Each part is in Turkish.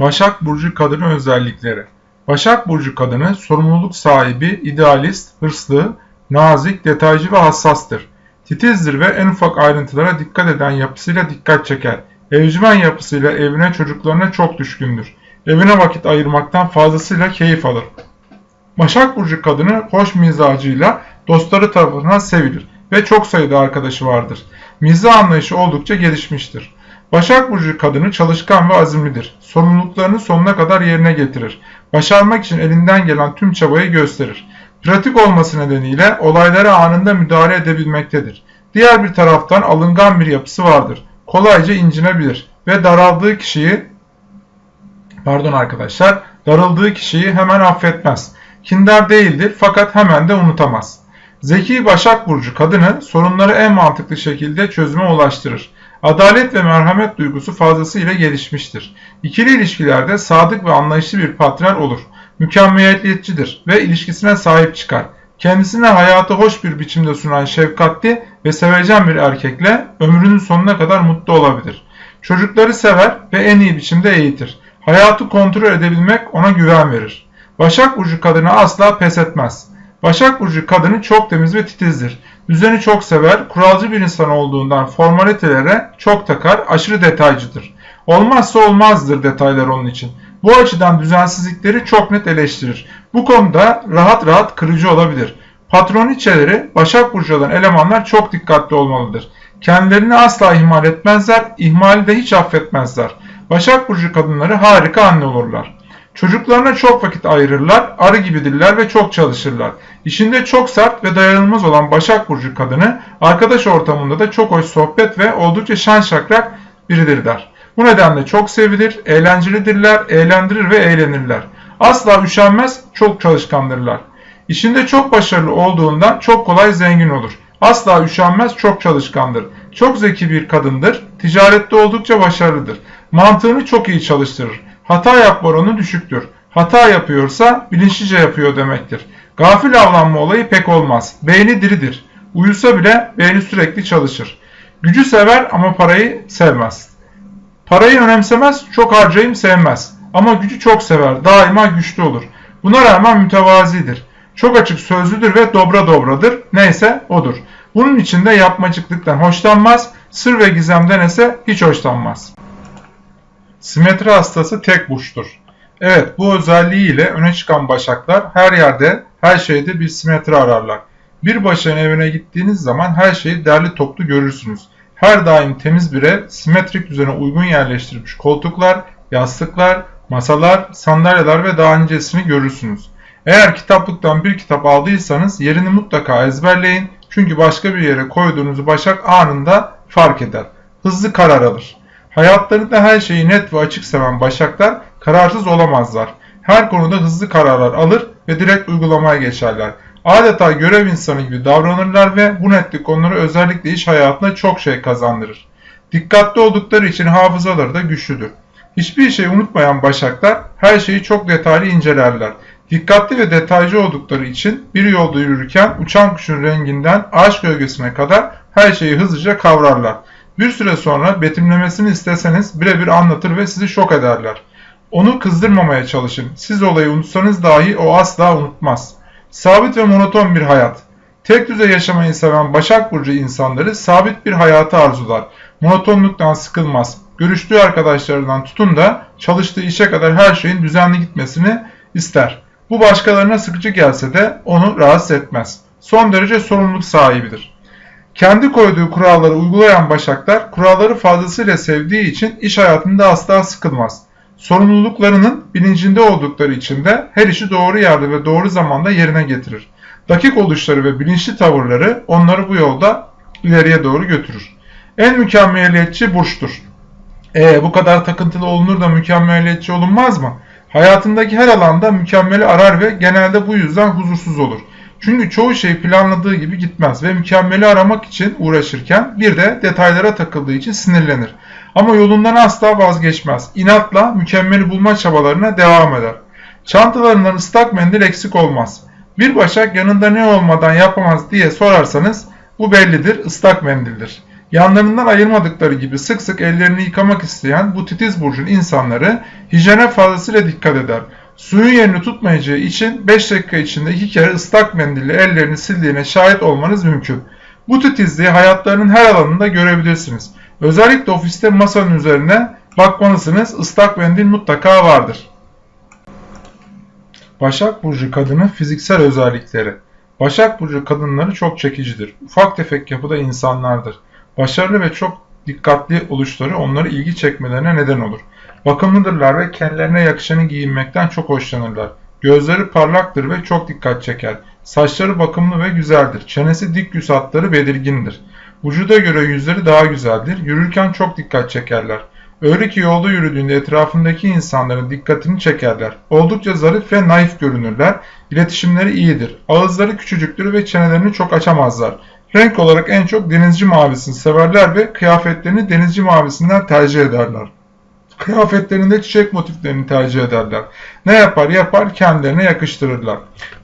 Başak Burcu kadını özellikleri Başak Burcu kadını sorumluluk sahibi, idealist, hırslı, nazik, detaycı ve hassastır. Titizdir ve en ufak ayrıntılara dikkat eden yapısıyla dikkat çeker. Evcimen yapısıyla evine çocuklarına çok düşkündür. Evine vakit ayırmaktan fazlasıyla keyif alır. Başak Burcu kadını hoş mizacıyla dostları tarafından sevilir ve çok sayıda arkadaşı vardır. Mizah anlayışı oldukça gelişmiştir. Başak Burcu kadını çalışkan ve azimlidir. Sorumluluklarını sonuna kadar yerine getirir. Başarmak için elinden gelen tüm çabayı gösterir. Pratik olması nedeniyle olaylara anında müdahale edebilmektedir. Diğer bir taraftan alıngan bir yapısı vardır. Kolayca incinebilir ve daraldığı kişiyi pardon arkadaşlar darıldığı kişiyi hemen affetmez. Kindar değildir fakat hemen de unutamaz. Zeki Başak Burcu kadını sorunları en mantıklı şekilde çözüme ulaştırır. Adalet ve merhamet duygusu fazlasıyla gelişmiştir. İkili ilişkilerde sadık ve anlayışlı bir partner olur. Mükemmeliyetçidir ve ilişkisine sahip çıkar. Kendisine hayatı hoş bir biçimde sunan şefkatli ve sevecen bir erkekle ömrünün sonuna kadar mutlu olabilir. Çocukları sever ve en iyi biçimde eğitir. Hayatı kontrol edebilmek ona güven verir. Başak Burcu kadını asla pes etmez. Başak Burcu kadını çok temiz ve titizdir. Düzeni çok sever, kuralcı bir insan olduğundan formalitelere çok takar, aşırı detaycıdır. Olmazsa olmazdır detaylar onun için. Bu açıdan düzensizlikleri çok net eleştirir. Bu konuda rahat rahat kırıcı olabilir. Patroniçeleri Başak Burcu olan elemanlar çok dikkatli olmalıdır. Kendilerini asla ihmal etmezler, ihmali de hiç affetmezler. Başak Burcu kadınları harika anne olurlar. Çocuklarına çok vakit ayırırlar, arı gibidirler ve çok çalışırlar. İşinde çok sert ve dayanılmaz olan Başak Burcu kadını arkadaş ortamında da çok hoş sohbet ve oldukça şan şakrak biridirler. Bu nedenle çok sevilir, eğlencelidirler, eğlendirir ve eğlenirler. Asla üşenmez, çok çalışkandırlar. İşinde çok başarılı olduğundan çok kolay zengin olur. Asla üşenmez, çok çalışkandır. Çok zeki bir kadındır, ticarette oldukça başarılıdır. Mantığını çok iyi çalıştırır. Hata yapma oranı düşüktür. Hata yapıyorsa bilinçlice yapıyor demektir. Gafil avlanma olayı pek olmaz. Beyni diridir. Uyusa bile beyni sürekli çalışır. Gücü sever ama parayı sevmez. Parayı önemsemez, çok harcayım sevmez. Ama gücü çok sever, daima güçlü olur. Buna rağmen mütevazidir. Çok açık sözlüdür ve dobra dobradır. Neyse odur. Bunun içinde yapmacıklıktan hoşlanmaz, sır ve gizemden ise hiç hoşlanmaz. Simetri hastası tek burçtur. Evet bu özelliğiyle öne çıkan başaklar her yerde her şeyde bir simetri ararlar. Bir başağın evine gittiğiniz zaman her şeyi derli toplu görürsünüz. Her daim temiz bir ev, simetrik düzene uygun yerleştirilmiş koltuklar, yastıklar, masalar, sandalyeler ve daha nicesini görürsünüz. Eğer kitaplıktan bir kitap aldıysanız yerini mutlaka ezberleyin çünkü başka bir yere koyduğunuz başak anında fark eder. Hızlı karar alır. Hayatlarında her şeyi net ve açık seven başaklar kararsız olamazlar. Her konuda hızlı kararlar alır ve direkt uygulamaya geçerler. Adeta görev insanı gibi davranırlar ve bu netlik onları özellikle iş hayatında çok şey kazandırır. Dikkatli oldukları için hafızaları da güçlüdür. Hiçbir şey unutmayan başaklar her şeyi çok detaylı incelerler. Dikkatli ve detaycı oldukları için bir yolda yürürken uçan kuşun renginden ağaç gölgesine kadar her şeyi hızlıca kavrarlar. Bir süre sonra betimlemesini isteseniz birebir anlatır ve sizi şok ederler. Onu kızdırmamaya çalışın. Siz olayı unutsanız dahi o asla unutmaz. Sabit ve monoton bir hayat. Tek düze yaşamayı seven Başak Burcu insanları sabit bir hayatı arzular. Monotonluktan sıkılmaz. Görüştüğü arkadaşlarından tutun da çalıştığı işe kadar her şeyin düzenli gitmesini ister. Bu başkalarına sıkıcı gelse de onu rahatsız etmez. Son derece sorumluluk sahibidir. Kendi koyduğu kuralları uygulayan başaklar kuralları fazlasıyla sevdiği için iş hayatında asla sıkılmaz. Sorumluluklarının bilincinde oldukları için de her işi doğru yerde ve doğru zamanda yerine getirir. Dakik oluşları ve bilinçli tavırları onları bu yolda ileriye doğru götürür. En mükemmeliyetçi burçtur. E bu kadar takıntılı olunur da mükemmeliyetçi olunmaz mı? Hayatındaki her alanda mükemmeli arar ve genelde bu yüzden huzursuz olur. Çünkü çoğu şey planladığı gibi gitmez ve mükemmeli aramak için uğraşırken bir de detaylara takıldığı için sinirlenir. Ama yolundan asla vazgeçmez. İnatla mükemmeli bulma çabalarına devam eder. Çantalarından ıslak mendil eksik olmaz. Bir başak yanında ne olmadan yapamaz diye sorarsanız bu bellidir ıslak mendildir. Yanlarından ayırmadıkları gibi sık sık ellerini yıkamak isteyen bu titiz burcun insanları hijyene fazlasıyla dikkat eder. Suyun yerini tutmayacağı için 5 dakika içinde 2 kere ıslak mendille ellerini sildiğine şahit olmanız mümkün. Bu titizliği hayatlarının her alanında görebilirsiniz. Özellikle ofiste masanın üzerine bakmalısınız. Islak mendil mutlaka vardır. Başak Burcu kadının fiziksel özellikleri. Başak Burcu kadınları çok çekicidir. Ufak tefek yapıda insanlardır. Başarılı ve çok dikkatli oluşları onları ilgi çekmelerine neden olur. Bakımlıdırlar ve kendilerine yakışanı giyinmekten çok hoşlanırlar. Gözleri parlaktır ve çok dikkat çeker. Saçları bakımlı ve güzeldir. Çenesi dik yüz hatları belirgindir. Vücuda göre yüzleri daha güzeldir. Yürürken çok dikkat çekerler. Öyle ki yolda yürüdüğünde etrafındaki insanların dikkatini çekerler. Oldukça zarif ve naif görünürler. İletişimleri iyidir. Ağızları küçücüktür ve çenelerini çok açamazlar. Renk olarak en çok denizci mavisini severler ve kıyafetlerini denizci mavisinden tercih ederler. Kıyafetlerinde çiçek motiflerini tercih ederler. Ne yapar yapar kendilerine yakıştırırlar.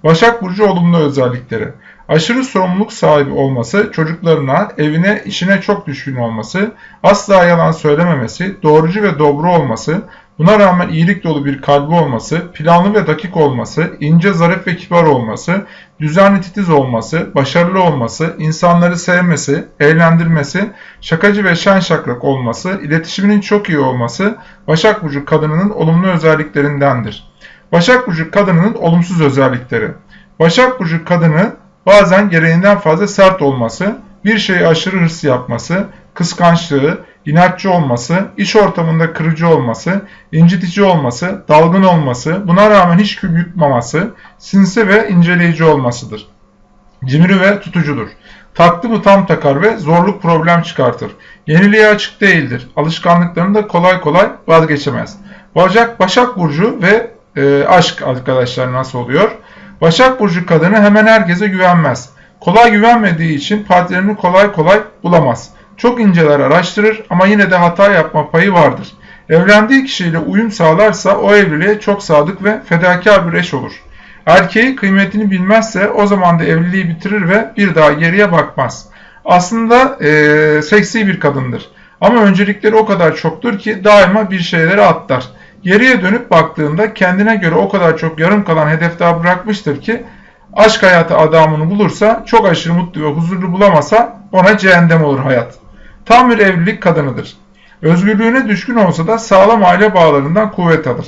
Başak Burcu olumlu özellikleri. Aşırı sorumluluk sahibi olması, çocuklarına, evine, işine çok düşkün olması, asla yalan söylememesi, doğrucu ve dobro olması, buna rağmen iyilik dolu bir kalbi olması, planlı ve dakik olması, ince, zarif ve kibar olması, düzenli titiz olması, başarılı olması, insanları sevmesi, eğlendirmesi, şakacı ve şen şakrak olması, iletişiminin çok iyi olması, Başak Burcu kadınının olumlu özelliklerindendir. Başak Burcu kadınının olumsuz özellikleri. Başak Burcu kadını bazen gereğinden fazla sert olması, bir şeye aşırı hırs yapması, kıskançlığı, inatçı olması, iş ortamında kırıcı olması, incitici olması, dalgın olması, buna rağmen hiç kül yutmaması, sinsi ve inceleyici olmasıdır. Cimri ve tutucudur. Taktı mı tam takar ve zorluk problem çıkartır. Yeniliğe açık değildir. Alışkanlıklarında kolay kolay vazgeçemez. Başak, Başak Burcu ve e, aşk arkadaşlar nasıl oluyor? Başak Burcu kadını hemen herkese güvenmez. Kolay güvenmediği için partnerini kolay kolay bulamaz. Çok inceler araştırır ama yine de hata yapma payı vardır. Evlendiği kişiyle uyum sağlarsa o evliliğe çok sadık ve fedakar bir eş olur. Erkeği kıymetini bilmezse o zaman da evliliği bitirir ve bir daha geriye bakmaz. Aslında e, seksi bir kadındır. Ama öncelikleri o kadar çoktur ki daima bir şeyleri atlar. Geriye dönüp baktığında kendine göre o kadar çok yarım kalan hedef daha bırakmıştır ki aşk hayatı adamını bulursa çok aşırı mutlu ve huzurlu bulamasa ona cehennem olur hayat. Tam bir evlilik kadınıdır. Özgürlüğüne düşkün olsa da sağlam aile bağlarından kuvvet alır.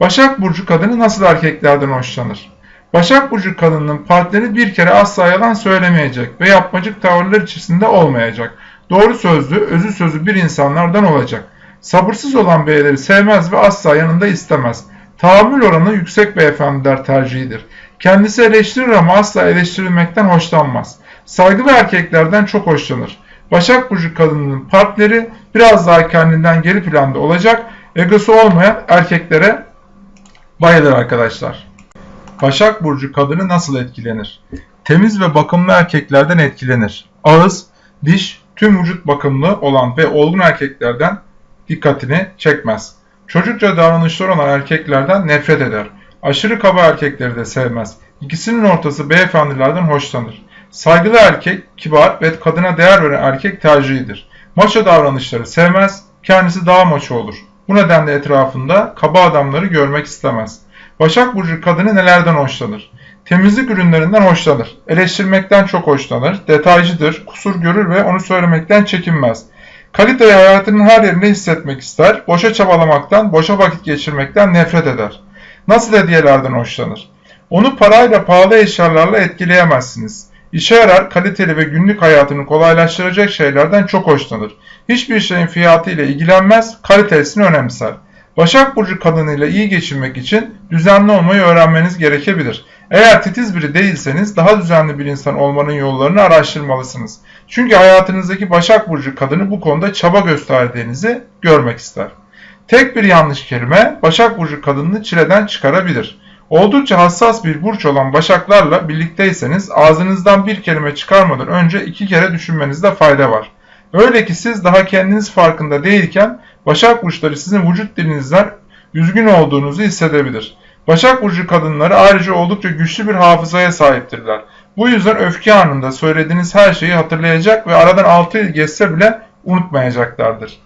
Başak Burcu kadını nasıl erkeklerden hoşlanır? Başak Burcu kadının partneri bir kere asla yalan söylemeyecek ve yapmacık tavırlar içerisinde olmayacak. Doğru sözlü, özü sözü bir insanlardan olacak. Sabırsız olan beyleri sevmez ve asla yanında istemez. Tahammül oranı yüksek beyefendiler tercihidir. Kendisi eleştirir ama asla eleştirilmekten hoşlanmaz. Saygılı erkeklerden çok hoşlanır. Başak Burcu kadının partneri biraz daha kendinden geri planda olacak, egosu olmayan erkeklere bayılır arkadaşlar. Başak Burcu kadını nasıl etkilenir? Temiz ve bakımlı erkeklerden etkilenir. Ağız, diş, tüm vücut bakımlı olan ve olgun erkeklerden dikkatini çekmez. Çocukça davranışlar olan erkeklerden nefret eder. Aşırı kaba erkekleri de sevmez. İkisinin ortası beyefendilerden hoşlanır. Saygılı erkek, kibar ve kadına değer veren erkek tercihidir. Maço davranışları sevmez, kendisi daha maço olur. Bu nedenle etrafında kaba adamları görmek istemez. Başak Burcu kadını nelerden hoşlanır? Temizlik ürünlerinden hoşlanır. Eleştirmekten çok hoşlanır. Detaycıdır, kusur görür ve onu söylemekten çekinmez. Kaliteyi hayatının her yerinde hissetmek ister. Boşa çabalamaktan, boşa vakit geçirmekten nefret eder. Nasıl hediyelerden hoşlanır? Onu parayla pahalı eşyalarla etkileyemezsiniz. İşe yarar, kaliteli ve günlük hayatını kolaylaştıracak şeylerden çok hoşlanır. Hiçbir şeyin fiyatı ile ilgilenmez, kalitesini önemser. Başak Burcu kadınıyla iyi geçinmek için düzenli olmayı öğrenmeniz gerekebilir. Eğer titiz biri değilseniz daha düzenli bir insan olmanın yollarını araştırmalısınız. Çünkü hayatınızdaki Başak Burcu kadını bu konuda çaba gösterdiğinizi görmek ister. Tek bir yanlış kelime Başak Burcu kadınını çileden çıkarabilir. Oldukça hassas bir burç olan başaklarla birlikteyseniz ağzınızdan bir kelime çıkarmadan önce iki kere düşünmenizde fayda var. Öyle ki siz daha kendiniz farkında değilken Başak burçları sizin vücut dilinizden üzgün olduğunuzu hissedebilir. Başak burcu kadınları ayrıca oldukça güçlü bir hafızaya sahiptirler. Bu yüzden öfke anında söylediğiniz her şeyi hatırlayacak ve aradan 6 yıl geçse bile unutmayacaklardır.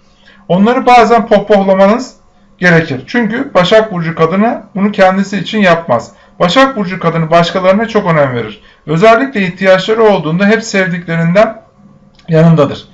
Onları bazen pohpohlamanız gerekir. Çünkü Başak Burcu kadını bunu kendisi için yapmaz. Başak Burcu kadını başkalarına çok önem verir. Özellikle ihtiyaçları olduğunda hep sevdiklerinden yanındadır.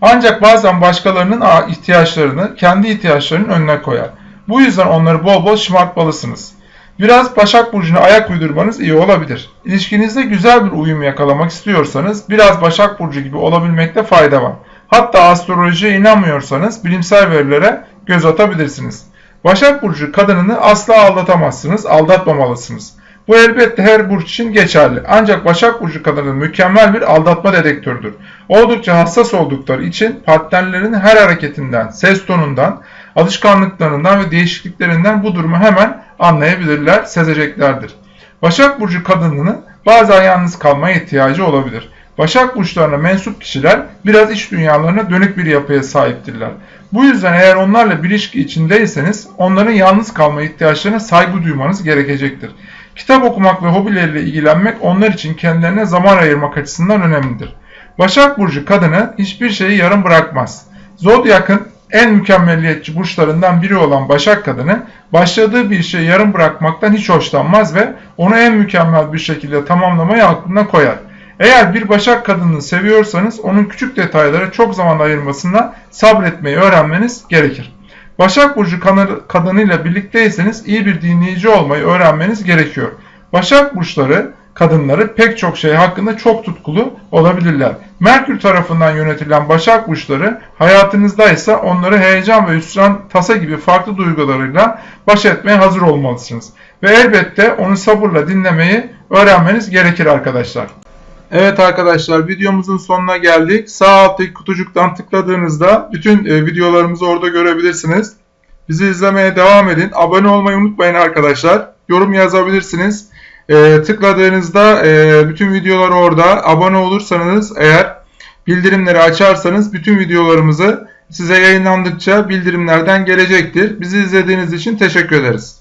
Ancak bazen başkalarının ihtiyaçlarını kendi ihtiyaçlarının önüne koyar. Bu yüzden onları bol bol şımartmalısınız. Biraz Başak Burcu'na ayak uydurmanız iyi olabilir. İlişkinizde güzel bir uyum yakalamak istiyorsanız biraz Başak Burcu gibi olabilmekte fayda var. Hatta astrolojiye inanmıyorsanız bilimsel verilere göz atabilirsiniz. Başak Burcu kadınını asla aldatamazsınız, aldatmamalısınız. Bu elbette her burç için geçerli. Ancak Başak Burcu kadını mükemmel bir aldatma dedektörüdür. Oldukça hassas oldukları için partnerlerin her hareketinden, ses tonundan, alışkanlıklarından ve değişikliklerinden bu durumu hemen anlayabilirler, sezeceklerdir. Başak Burcu kadınının bazen yalnız kalmaya ihtiyacı olabilir. Başak burçlarına mensup kişiler biraz iç dünyalarına dönük bir yapıya sahiptirler. Bu yüzden eğer onlarla bir ilişki içindeyseniz onların yalnız kalma ihtiyaçlarına saygı duymanız gerekecektir. Kitap okumak ve hobileriyle ilgilenmek onlar için kendilerine zaman ayırmak açısından önemlidir. Başak Burcu kadını hiçbir şeyi yarım bırakmaz. Zodyak'ın en mükemmelliyetçi burçlarından biri olan Başak kadını başladığı bir şeyi yarım bırakmaktan hiç hoşlanmaz ve onu en mükemmel bir şekilde tamamlamayı aklına koyar. Eğer bir Başak kadını seviyorsanız onun küçük detaylara çok zaman ayırmasına sabretmeyi öğrenmeniz gerekir. Başak Burcu kadınıyla birlikteyseniz iyi bir dinleyici olmayı öğrenmeniz gerekiyor. Başak Burçları kadınları pek çok şey hakkında çok tutkulu olabilirler. Merkür tarafından yönetilen Başak Burçları hayatınızda ise onları heyecan ve hüsran, tasa gibi farklı duygularıyla baş etmeye hazır olmalısınız. Ve elbette onu sabırla dinlemeyi öğrenmeniz gerekir arkadaşlar. Evet arkadaşlar videomuzun sonuna geldik. Sağ alttaki kutucuktan tıkladığınızda bütün e, videolarımızı orada görebilirsiniz. Bizi izlemeye devam edin. Abone olmayı unutmayın arkadaşlar. Yorum yazabilirsiniz. E, tıkladığınızda e, bütün videolar orada. Abone olursanız eğer bildirimleri açarsanız bütün videolarımızı size yayınlandıkça bildirimlerden gelecektir. Bizi izlediğiniz için teşekkür ederiz.